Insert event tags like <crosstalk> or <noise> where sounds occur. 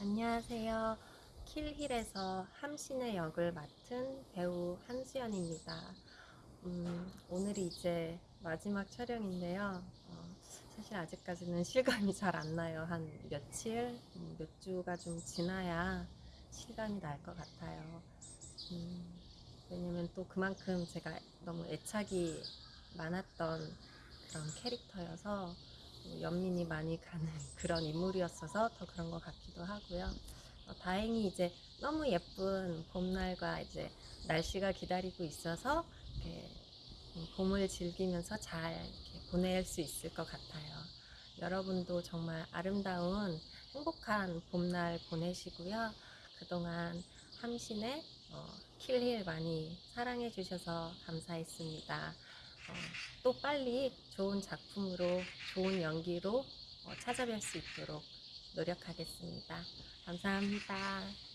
안녕하세요. 킬힐에서 함신의 역을 맡은 배우 한수연입니다. 음, 오늘이 이제 마지막 촬영인데요. 어, 사실 아직까지는 실감이 잘 안 나요. 한 며칠, 음, 몇 주가 좀 지나야 실감이 날 것 같아요. 음, 왜냐면 또 그만큼 제가 너무 애착이 많았던 그런 캐릭터여서 또 연민이 많이 가는 <laughs> 그런 인물이었어서 더 그런 것 같기도 하고요. 어, 다행히 이제 너무 예쁜 봄날과 이제 날씨가 기다리고 있어서 이렇게 음, 봄을 즐기면서 잘 이렇게 보낼 수 있을 것 같아요. 여러분도 정말 아름다운 행복한 봄날 보내시고요. 그동안 함신의 어, 킬힐 많이 사랑해 주셔서 감사했습니다. 어, 또 빨리 좋은 작품으로 좋은 연기로 어, 찾아뵐 수 있도록 노력하겠습니다. 감사합니다.